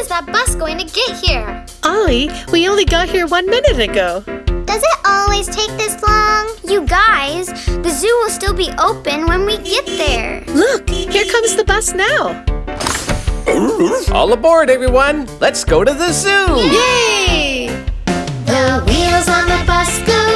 is that bus going to get here? Ollie, we only got here one minute ago. Does it always take this long? You guys, the zoo will still be open when we get there. Look, here comes the bus now. All aboard, everyone! Let's go to the zoo! Yay! The wheels on the bus go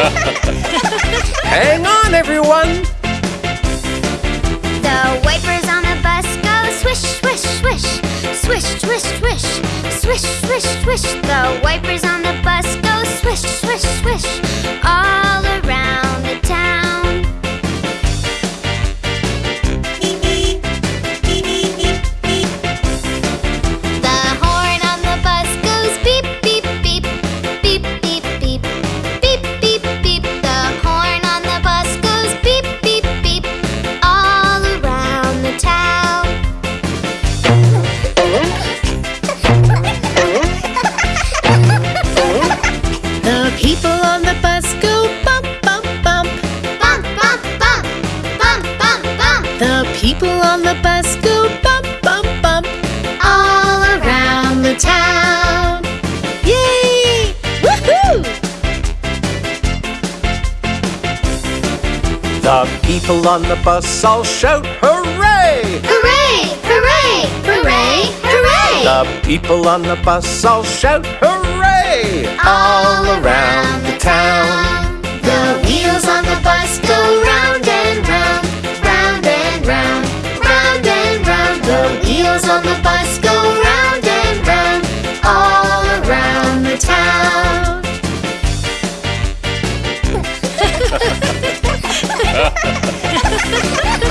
Hang on, everyone! The wipers on the bus go swish, swish, swish. Swish, swish, swish. Swish, swish, swish. The wipers on the bus go swish, swish, swish. All around the town. The people on the bus all shout hooray! Hooray! Hooray! Hooray! Hooray! The people on the bus all shout hooray! All around the town. The wheels on the bus go round and round, round and round, round and round. The wheels on the bus Música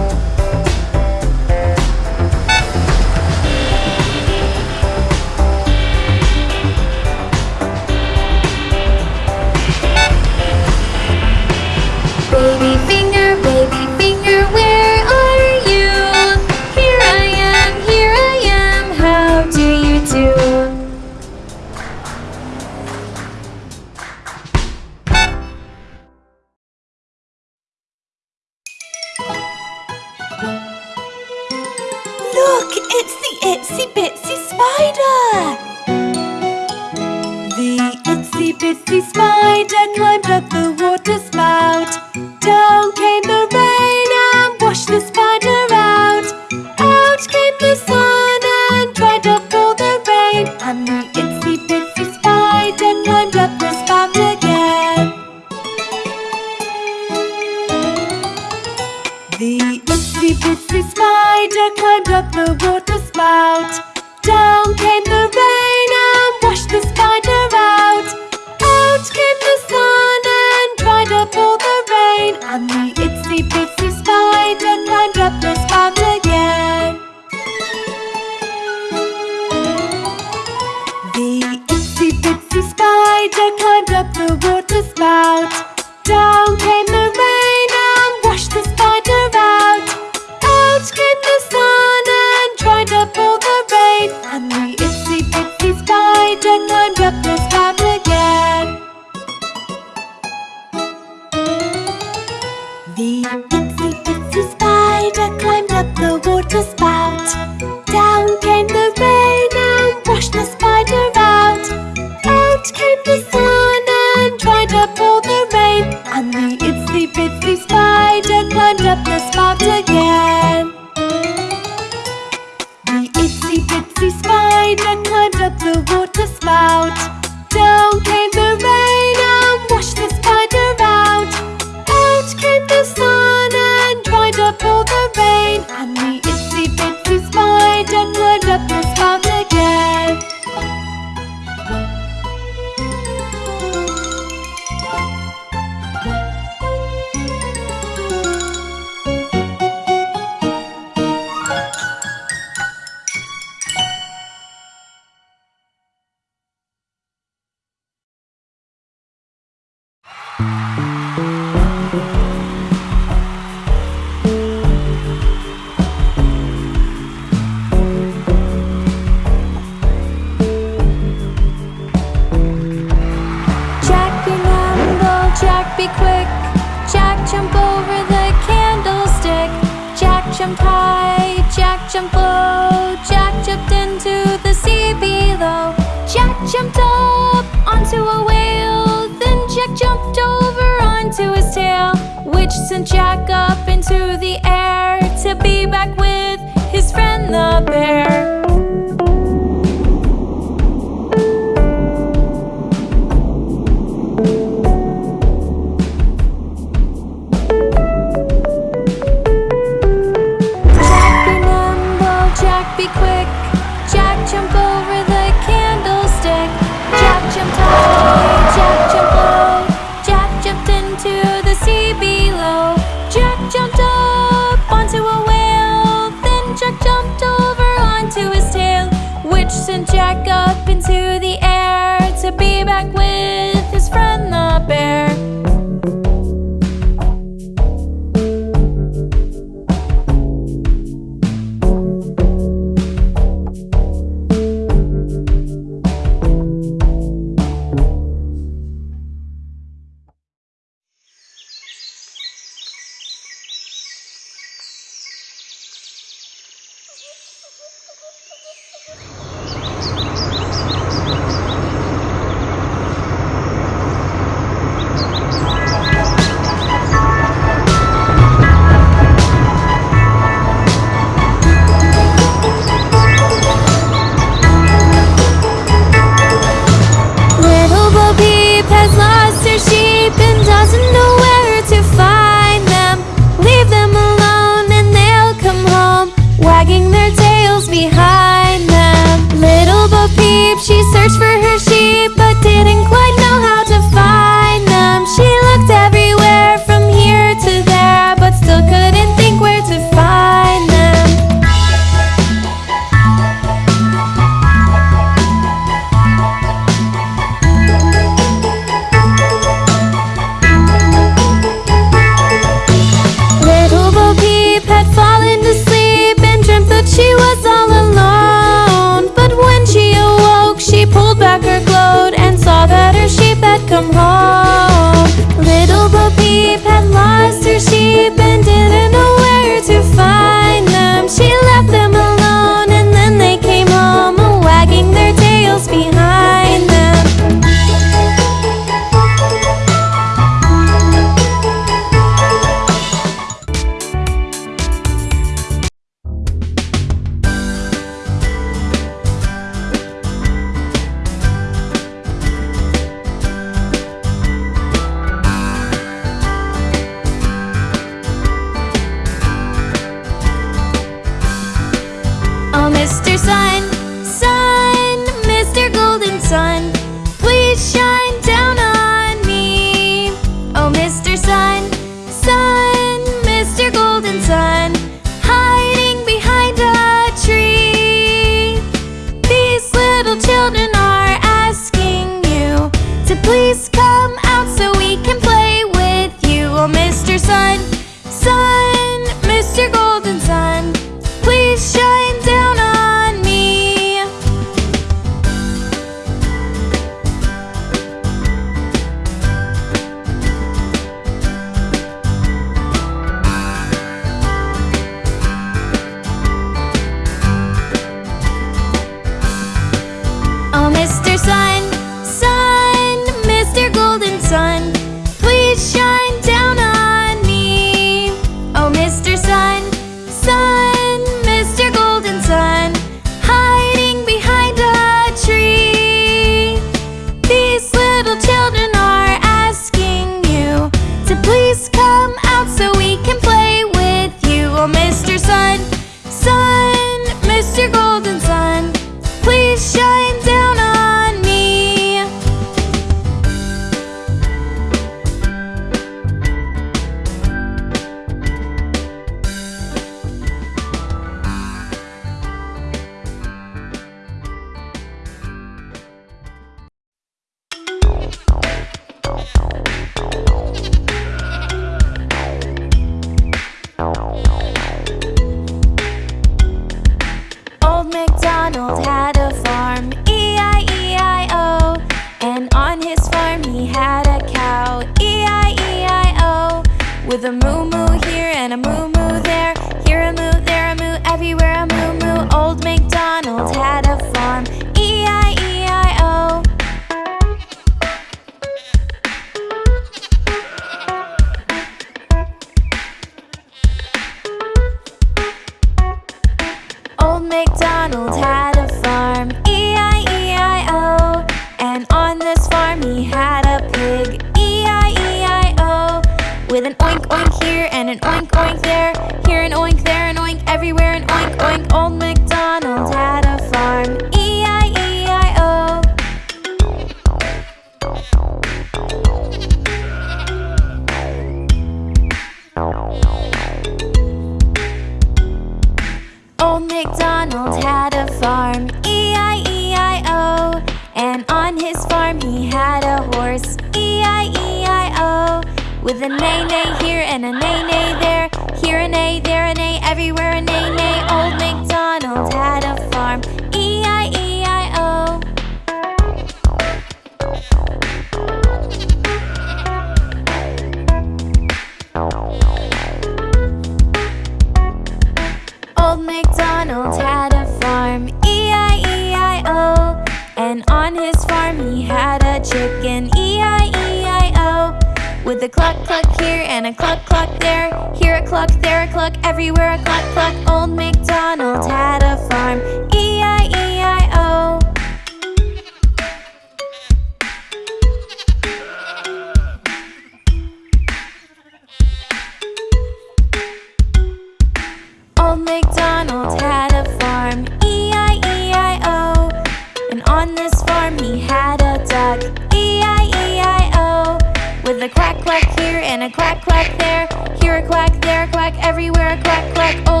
quack, quack there. Here a quack, there a quack, everywhere a quack, quack. Oh,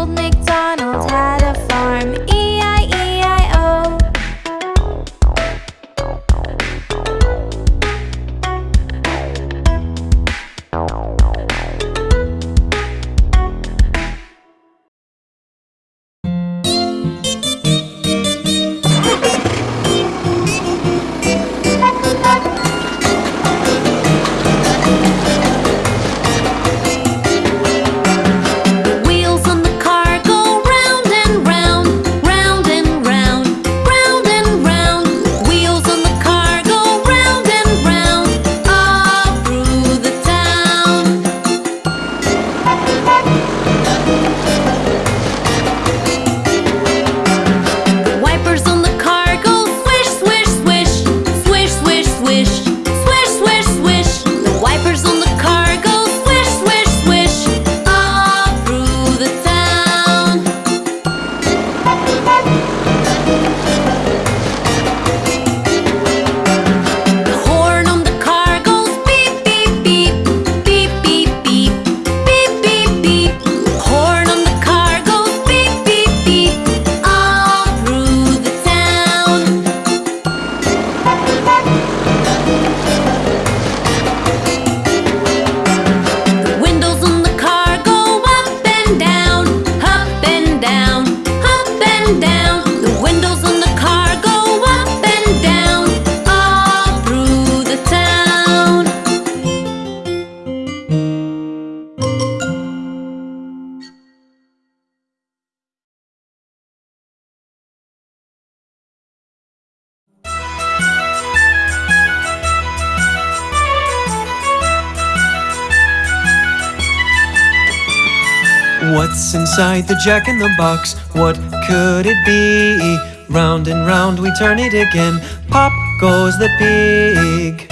What's inside the jack in the box? What could it be? Round and round we turn it again. Pop goes the pig.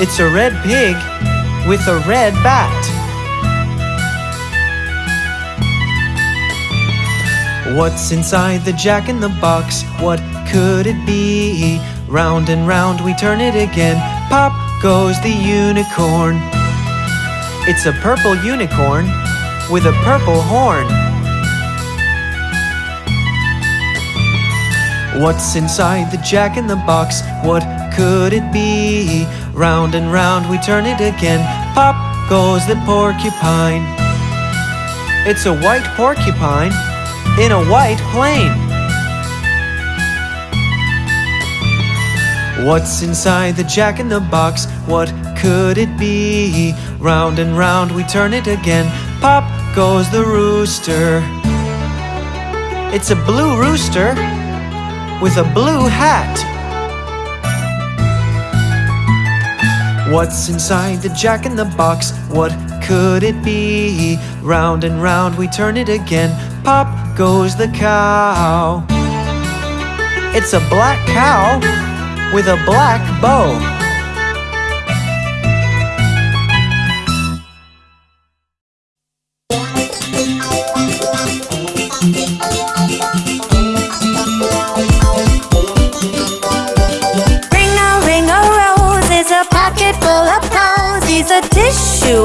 It's a red pig with a red bat. What's inside the jack in the box? What could it be? Round and round we turn it again. Pop goes the unicorn. It's a purple unicorn with a purple horn. What's inside the jack in the box? What could it be? Round and round we turn it again. Pop goes the porcupine. It's a white porcupine in a white plane. What's inside the jack in the box? What could it be? Round and round we turn it again. Pop rooster. It's a blue rooster with a blue hat. What's inside the jack in the box? What could it be? Round and round we turn it again. Pop goes the cow. It's a black cow with a black bow.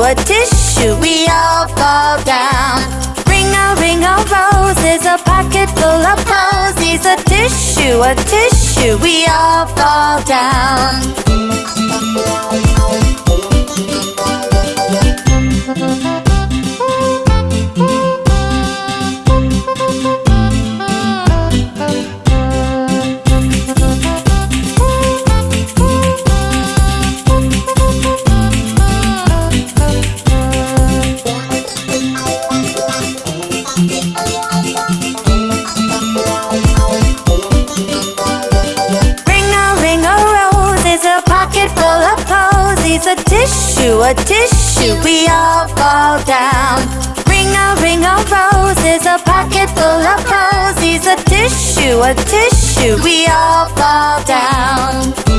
A tissue, we all fall down. Ring a ring a rose is a pocket full of posies. A tissue, a tissue, we all fall down. Tissue, a tissue, we all fall down. Ring a ring a rose is a pocket full of posies. A tissue, a tissue, we all fall down.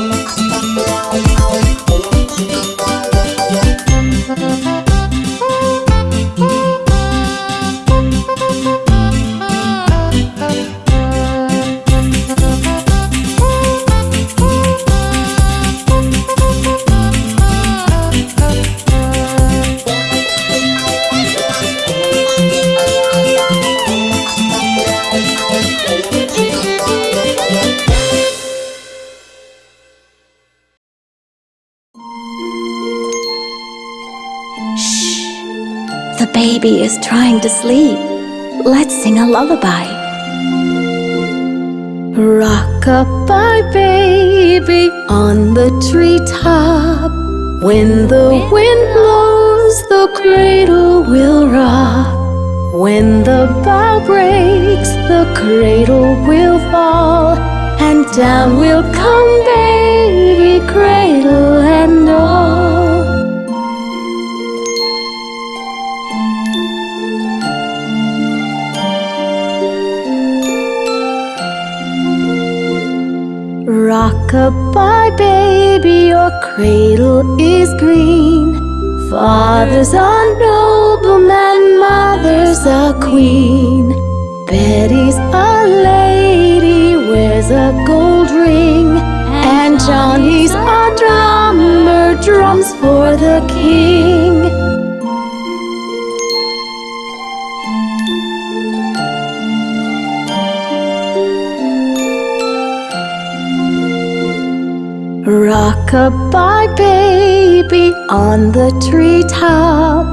Baby is trying to sleep. Let's sing a lullaby. Rock-a-bye baby on the treetop. When the wind blows, the cradle will rock. When the bough breaks, the cradle will fall. And down will come baby, cradle Rock-a-bye baby, your cradle is green. Father's a nobleman, mother's a queen. Betty's a lady, wears a gold ring. And Johnny's a drummer, drums for the king. Rock-a-bye baby on the treetop.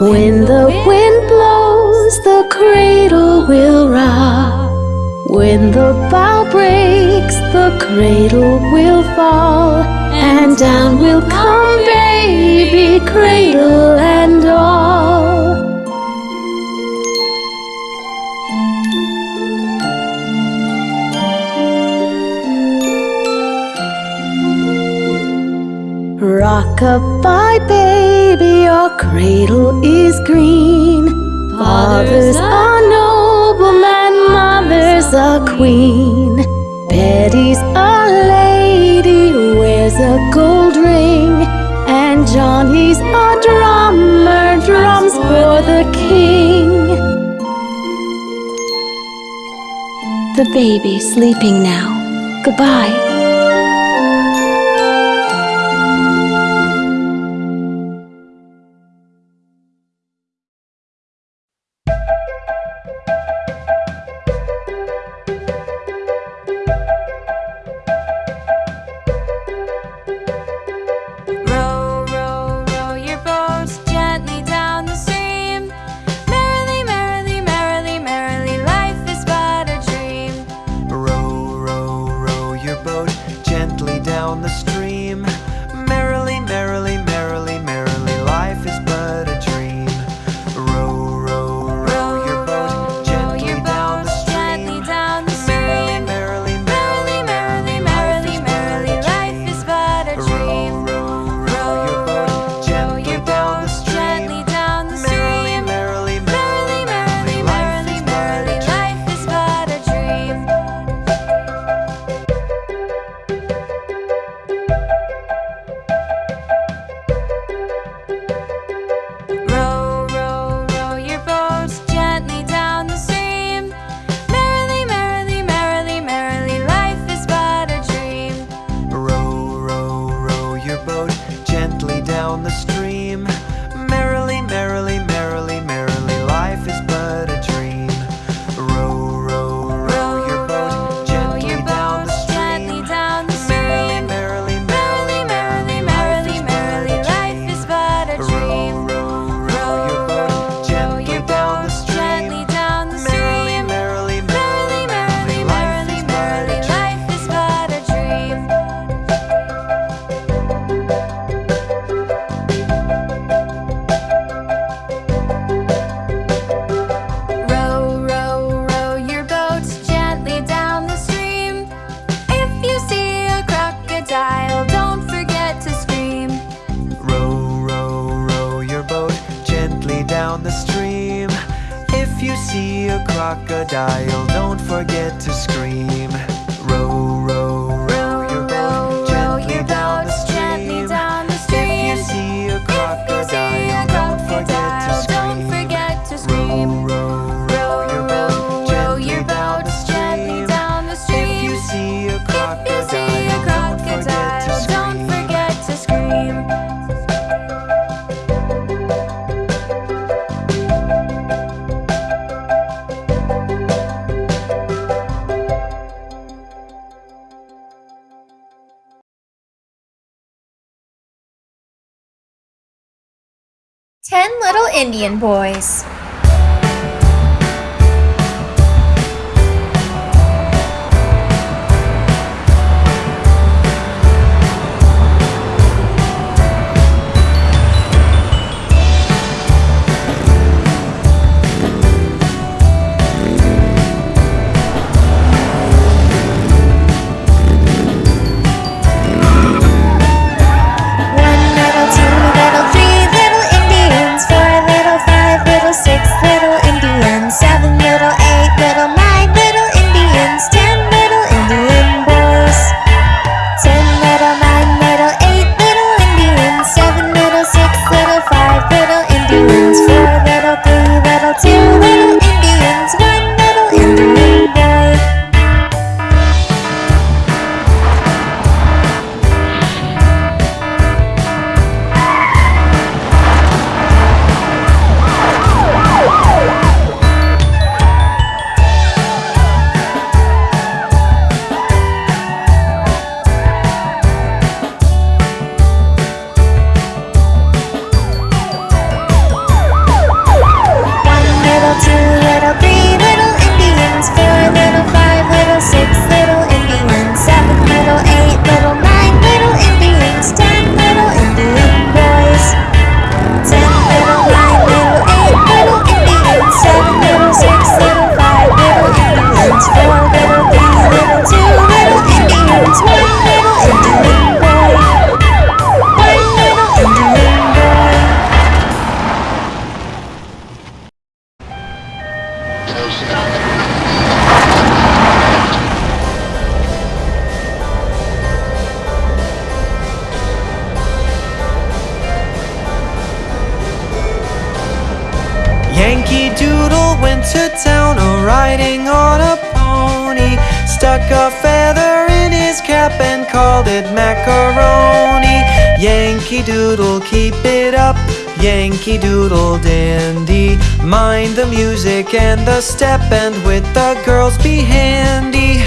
When the wind blows, the cradle will rock. When the bough breaks, the cradle will fall. And down will come baby, cradle and all. Rock-a-bye baby, your cradle is green. Father's a nobleman, mother's a queen. Betty's a lady, wears a gold ring. And Johnny's a drummer, drums for the king. The baby's sleeping now. Goodbye. crocodile. Don't Indian boys. the step and with the girls be handy.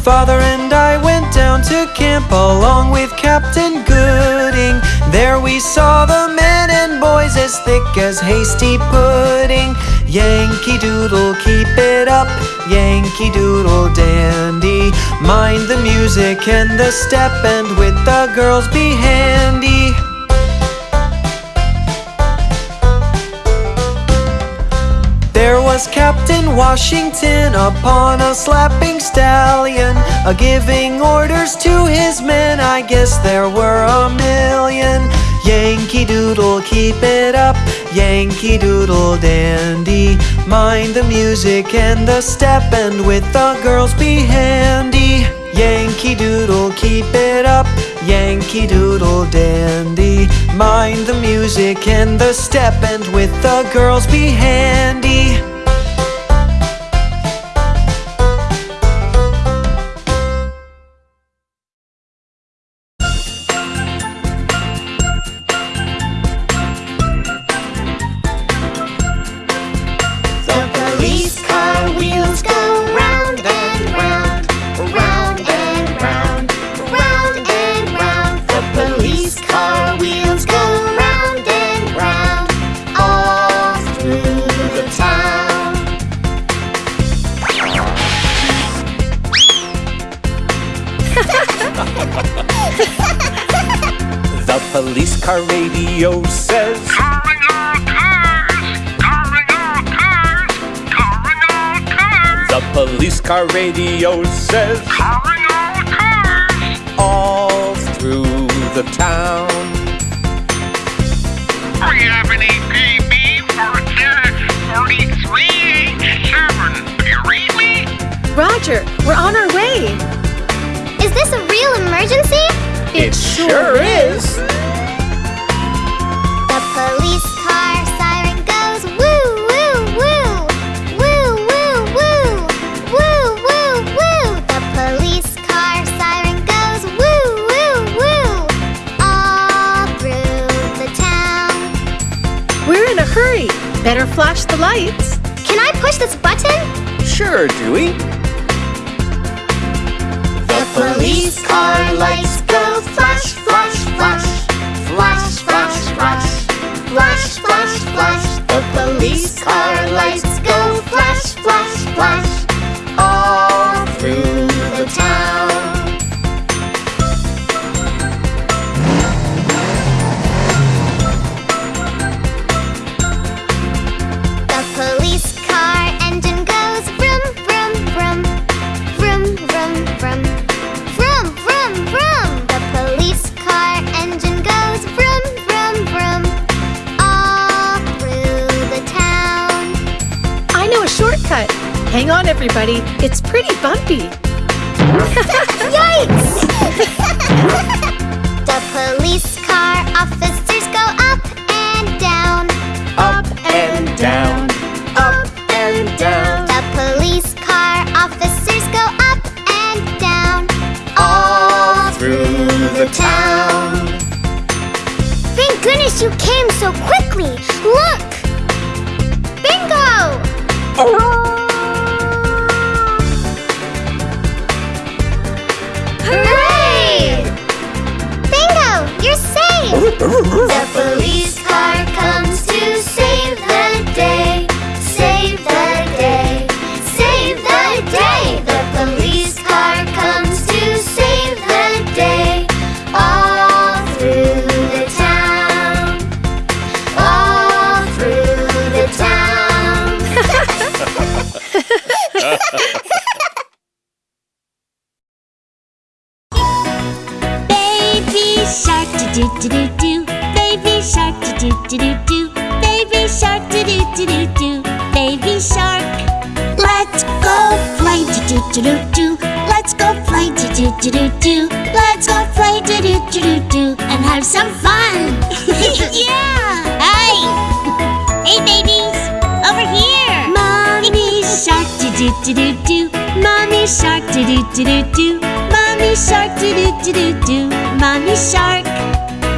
Father and I went down to camp along with Captain Gooding. There we saw the men and boys as thick as hasty pudding. Yankee Doodle, keep it up, Yankee Doodle dandy. Mind the music and the step and with the girls be handy. was Captain Washington upon a slapping stallion A giving orders to his men, I guess there were a million. Yankee Doodle, keep it up, Yankee Doodle dandy. Mind the music and the step and with the girls be handy. Yankee Doodle, keep it up, Yankee Doodle dandy. Mind the music and the step and with the girls be handy. It's pretty bumpy. do do. Let's go fly, do do do do do. Let's go fly, do do do do do and have some fun. yeah. hi. Hey babies, over here. Mommy shark do do do do do. Mommy shark do do do do do. Mommy shark do do do do do. Mommy shark.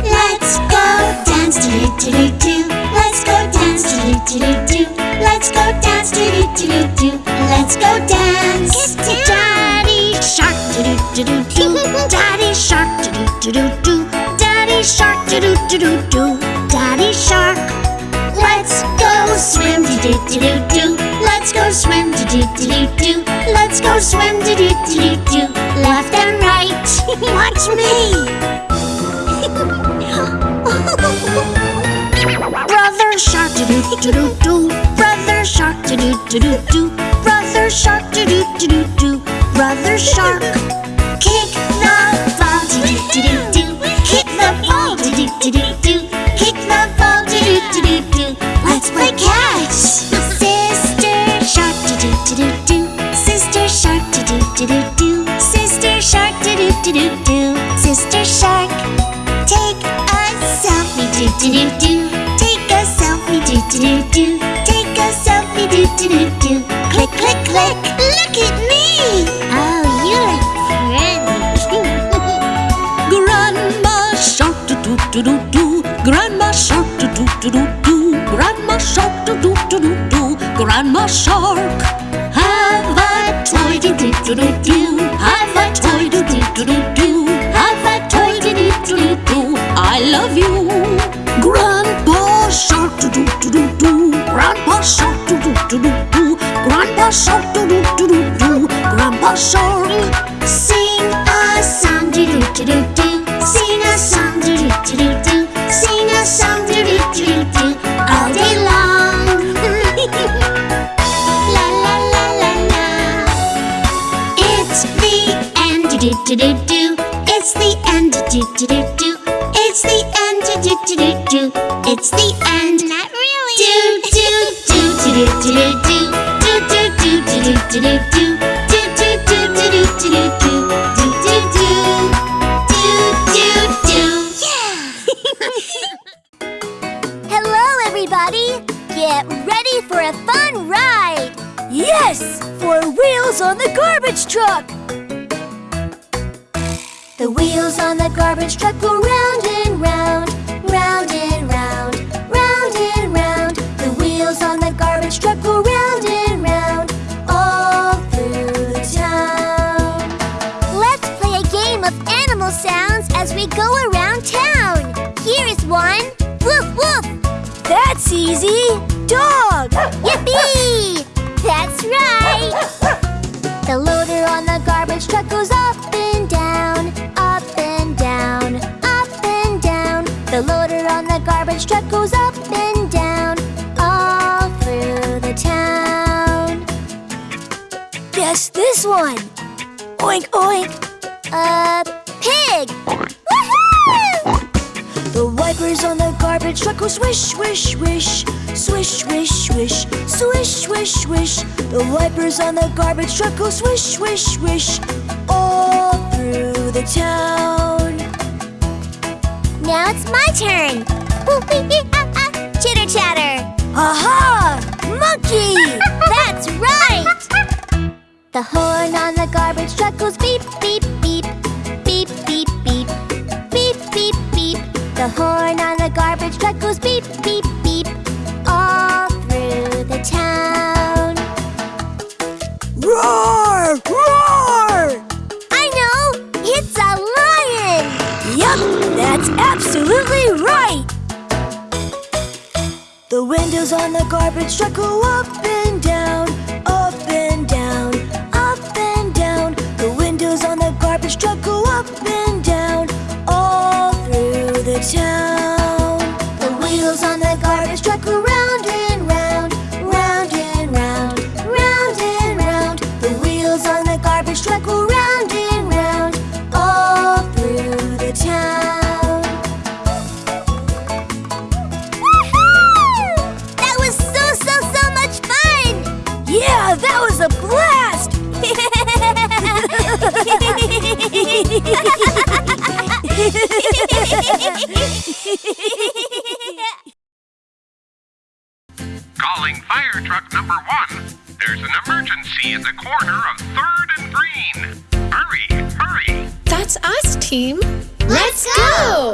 Let's go dance do do do do. do. Let's go dance do do do do. do. Let's go dance do do do do do. Let's dance. Kiss Daddy Shark, do do do do do. Daddy Shark, do do do do do. Daddy Shark, do do do do do. Daddy Shark. Let's go swim, do do do do do. Let's go swim, do do do do do. Let's go swim, do do do do do. Left and right. Watch me. Brother Shark, do do do do do. Brother Shark, do do do do do. Brother shark, do do do do do. Brother shark, kick the ball, do do do do do. Kick the ball, do do do do do. Kick the ball, do do do do do. Let's play catch. Sister shark, do do do do do. Sister shark, do do do do do. Sister shark, do do do do do. Sister shark, take a selfie, do do do do. Take a selfie, do do do do. Take a selfie, do do do do. Click, click, click. Look at me. Oh, you look friendly. Grandma shark do do do do do. Grandma shark do do do do do. Grandma shark do do do do do. Grandma shark. Have a toy do do do do do. Have a toy do do do do do. Have a toy do do do do do. I love you. Grandpa shark do do do do do. Grandpa shark. Do do do do do do do do do do do do do do do Yeah. Hello, everybody! Get ready for a fun ride! Yes, for wheels on the garbage truck. The wheels on the garbage truck go round and round, easy. Dog. Yippee! That's right! The loader on the garbage truck goes up and down, up and down, up and down. The loader on the garbage truck goes up and down, all through the town. Guess this one. Oink oink. A the garbage truck go swish, swish, swish, swish, swish, swish, swish, swish, swish. The wipers on the garbage truck go swish, swish, swish, all through the town. Now it's my turn. Ooh, wee, wee, ah, ah. Chitter chatter. Aha! Monkey! That's right! The horn on the garbage truck goes beep, beep, The horn on the garbage truck goes beep, beep, beep, all through the town. Roar! Roar! I know! It's a lion! Yup, that's absolutely right! The windows on the garbage truck go up and down, up and down, up and down. The windows on the garbage truck go up and 家 emergency in the corner of Third and Green. Hurry, hurry. That's us, team. Let's go!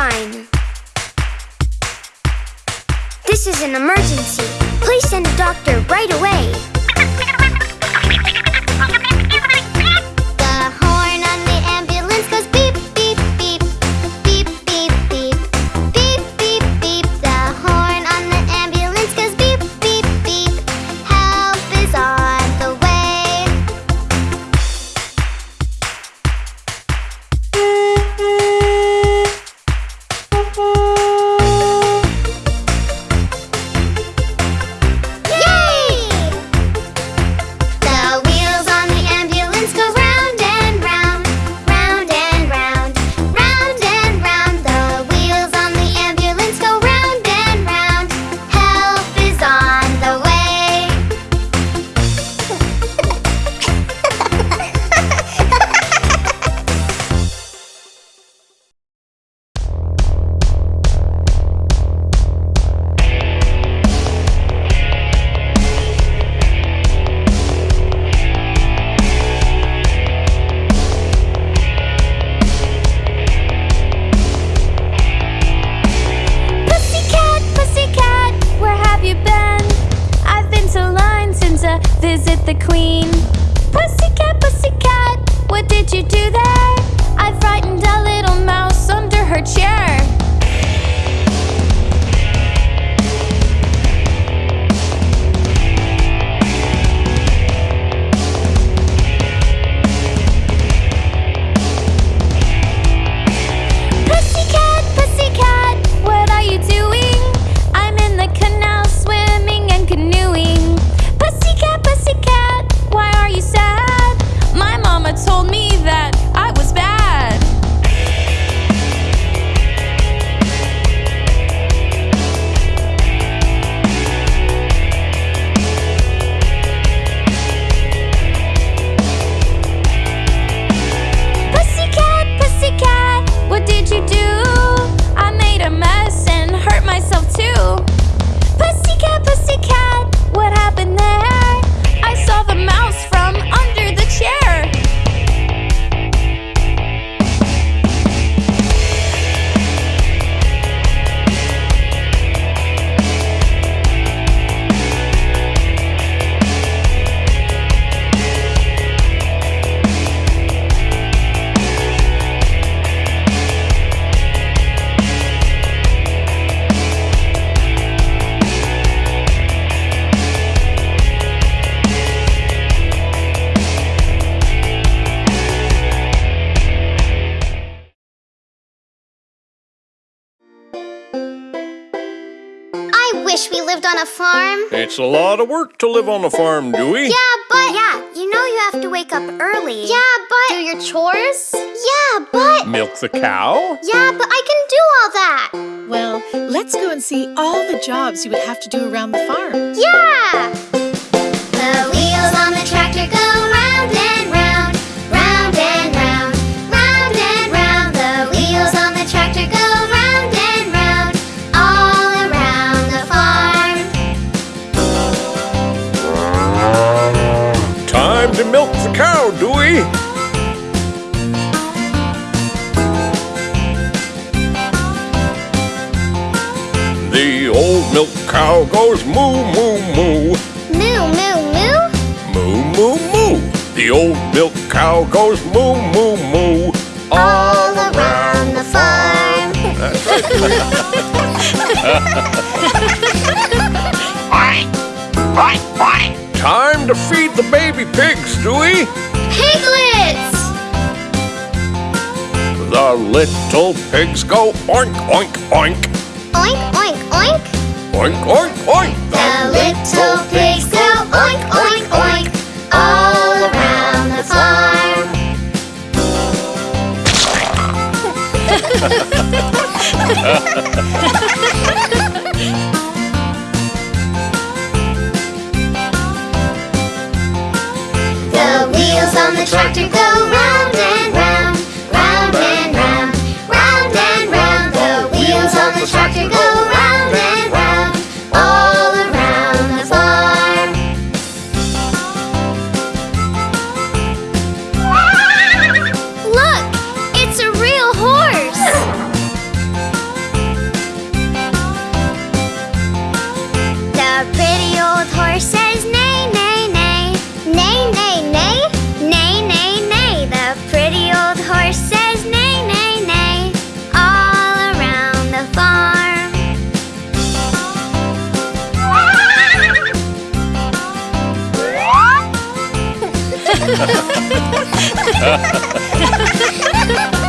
fine. This is an emergency. Please send a doctor right away. Lot of work to live on a farm, Dewey. Yeah, but. Yeah, you know you have to wake up early. Yeah, but. Do your chores? Yeah, but. Milk the cow? Yeah, but I can do all that. Well, let's go and see all the jobs you would have to do around the farm. Yeah! The wheels on the tractor cow goes moo, moo, moo. Moo, moo, moo. Moo, moo, moo. The old milk cow goes moo, moo, moo. All around the farm. That's right. Time to feed the baby pigs, Dewey. Piglets! The little pigs go oink, oink, oink. Oink, oink, oink. Oink, oink, oink. The little pigs go oink, oink, oink, all around the farm. The wheels on the tractor go round and round, round and round, round and round. The wheels on the tractor go round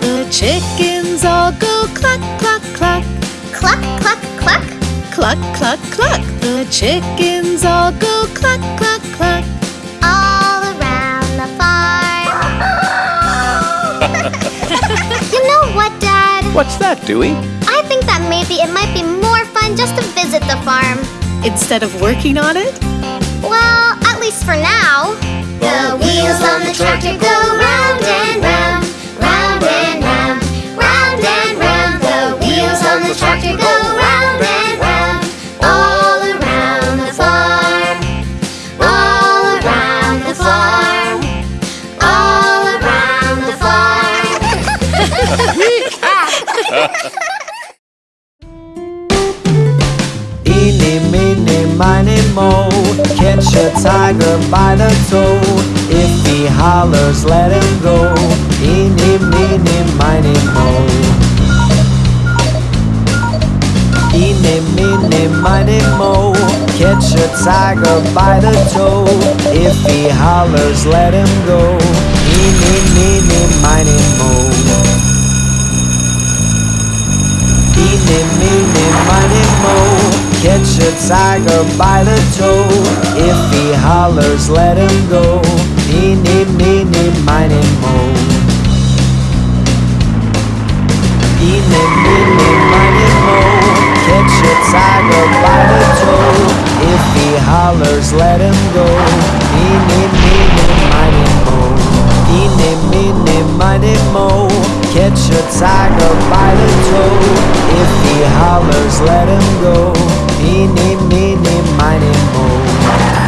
The chickens all go cluck, cluck, cluck, Cluck, cluck, cluck. cluck, cluck, cluck. The chickens all go cluck, cluck, cluck. all around the farm. you know what, Dad? What's that, Dewey? I think that maybe it might be more fun just to visit the farm. Instead of working on it, Well, at least for now. The wheels on the tractor go round and round, round and round, round and round. The wheels on the tractor go round and round, all around the farm, all around the farm, all around the farm. Eeny, meeny, miny, mo. Catch a tiger by the toe. If he hollers, let him go. Eeny, meeny, miny, mo. Eeny, meeny, miny, mo. Catch a tiger by the toe. If he hollers, let him go. Eeny, meeny, miny, mo. Eeny, meeny, miny, mo. Catch a tiger by the toe. If he hollers, let him go. Eeny, meeny, miny, mo. Eeny, meeny, miny, mo. Catch a tiger by the toe. If he hollers, let him go. Eeny, meeny, miny, mo. Eeny, meeny, miny, mo. Catch a tiger by the toe. If he hollers, let him go. Me, me, me, me, my name, oh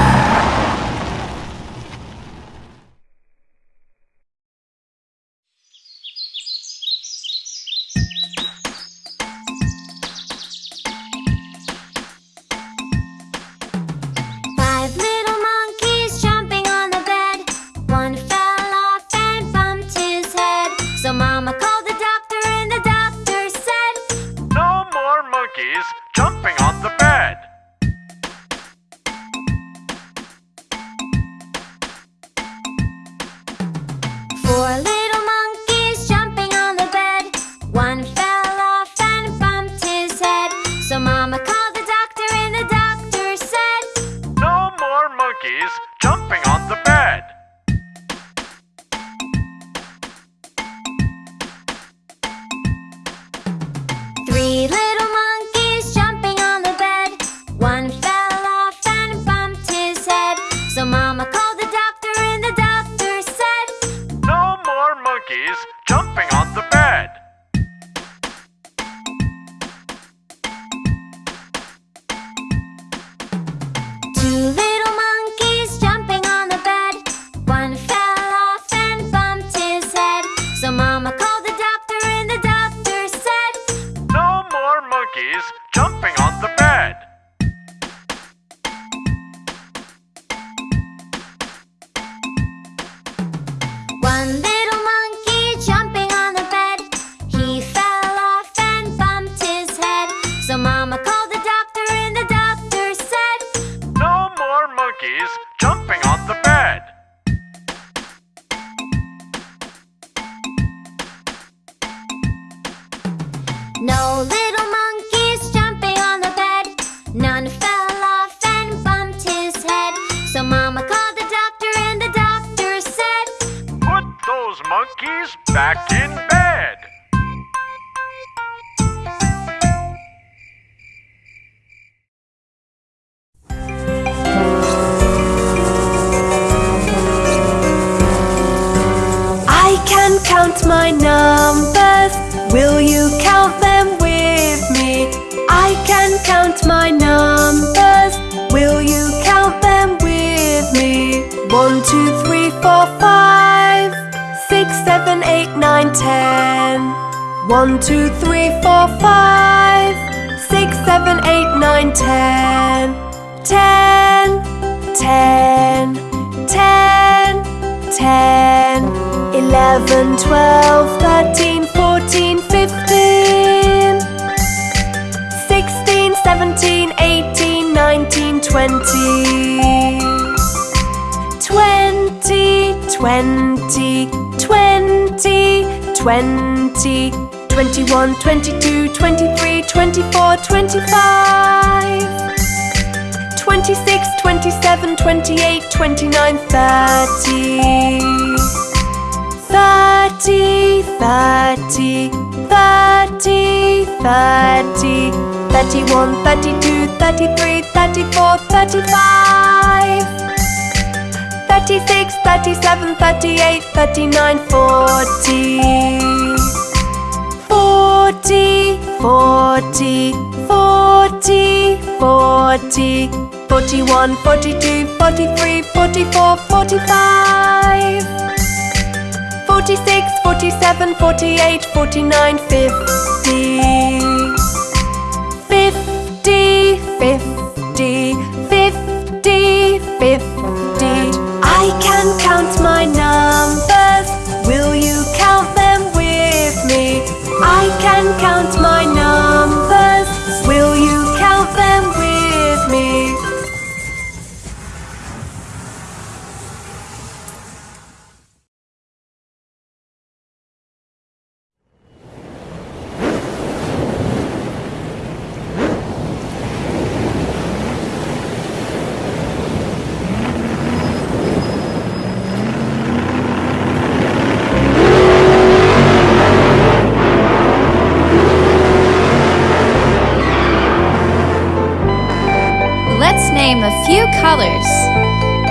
count my numbers. Will you count them with me? I can count my numbers. Will you count them with me? One, two, three, four, five, six, seven, eight, nine, ten. One, two, three, four, five, six, seven, eight, nine, ten. Ten, ten, ten, ten. Eleven, twelve, thirteen, fourteen, fifteen. Sixteen, seventeen, eighteen, nineteen, twenty. Twenty, twenty, twenty, twenty. Twenty-one, twenty-two, twenty-three, twenty-four, twenty-five. 26, 27, 28, 29, 30. 30, 30, 30, 30. 31, 32, 33, 34, 35. 36, 37, 38, 39, 40. 40, 40, 40, 40, 41, 42, 43, 44, 45, 46, 47, 48, 49, 50, 50, 50, 50, 50. I can count my numbers. Will you count them with me? I can count my numbers.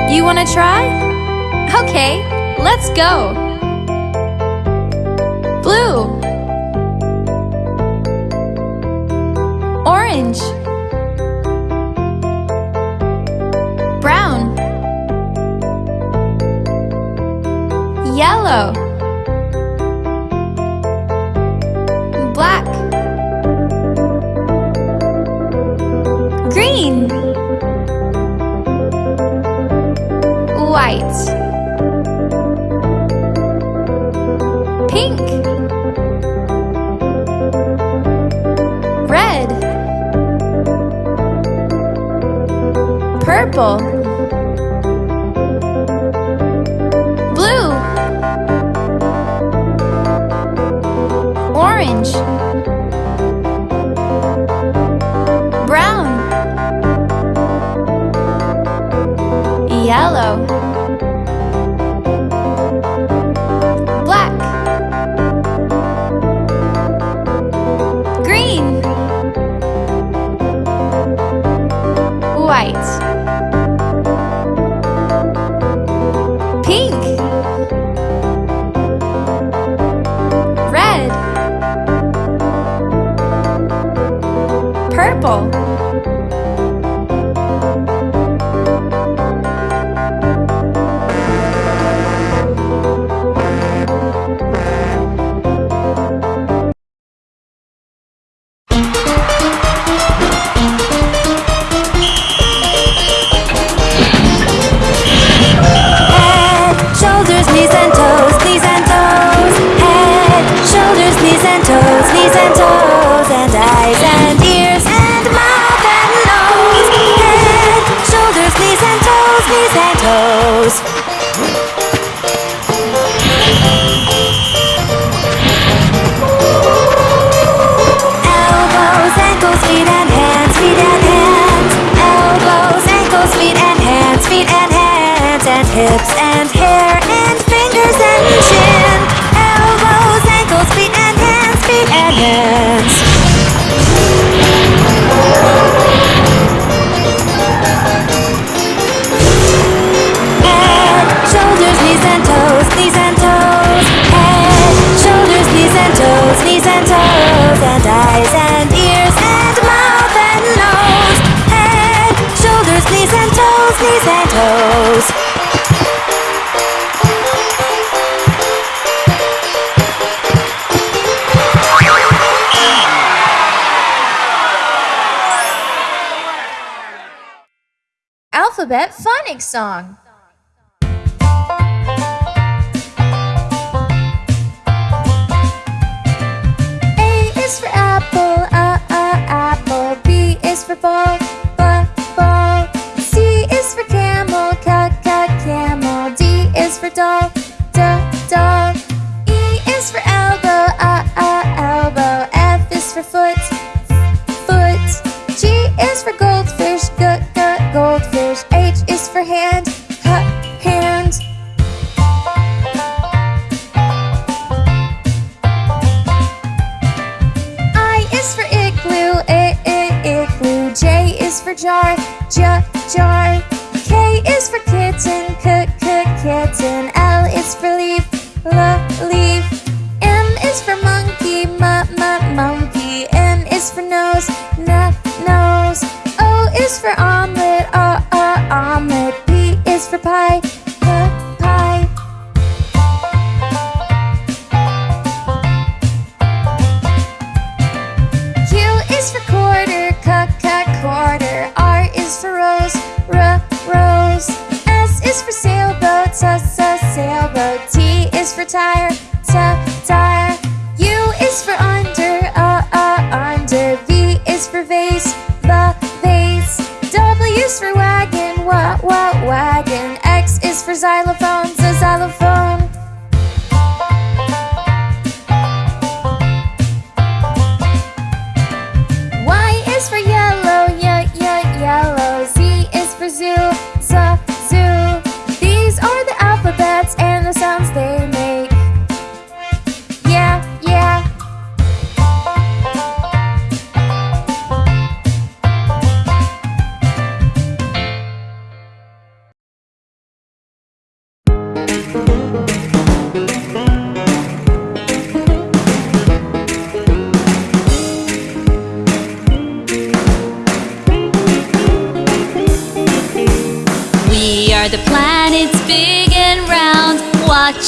You want to try? Okay, let's go. purple.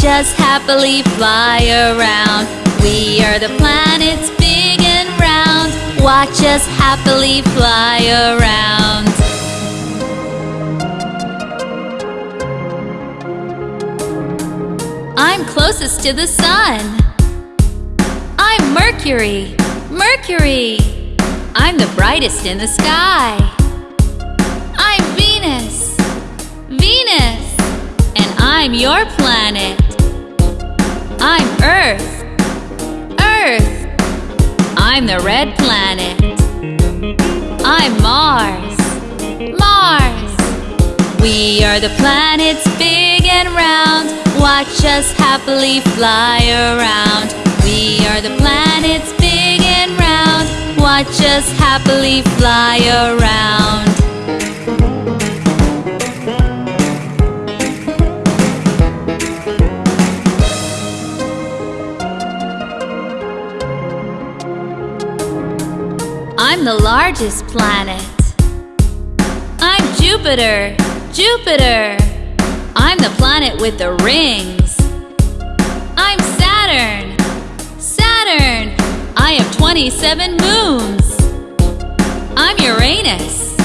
just happily fly around. We are the planets big and round. Watch us happily fly around. I'm closest to the sun. I'm Mercury, Mercury. I'm the brightest in the sky. I'm Venus, Venus. And I'm your planet. I'm Earth. Earth. I'm the red planet. I'm Mars. Mars. We are the planets big and round. Watch us happily fly around. We are the planets big and round. Watch us happily fly around. I'm the largest planet. I'm Jupiter, Jupiter. I'm the planet with the rings. I'm Saturn, Saturn. I have 27 moons. I'm Uranus,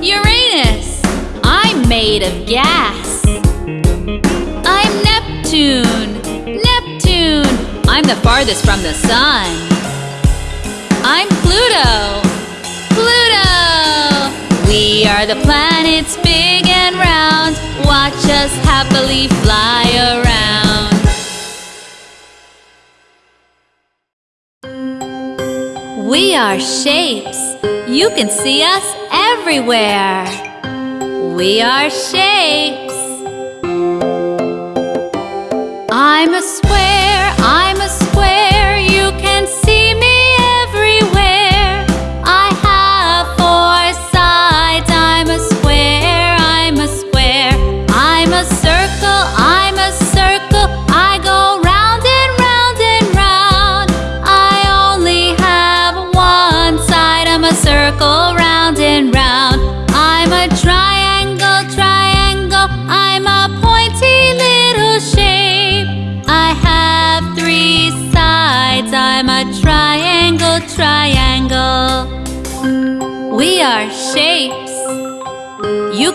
Uranus. I'm made of gas. I'm Neptune, Neptune. I'm the farthest from the sun. I'm Pluto. We are the planets big and round. Watch us happily fly around. We are shapes. You can see us everywhere. We are shapes.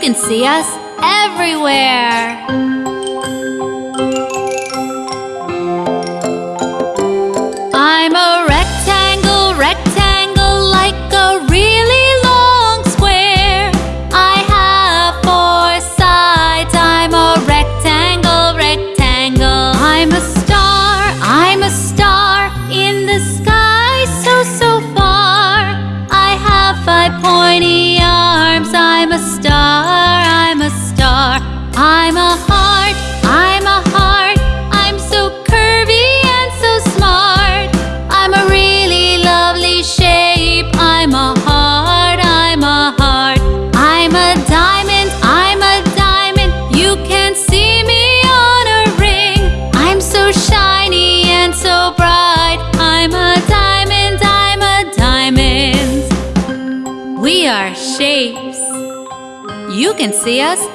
Can see us everywhere. See us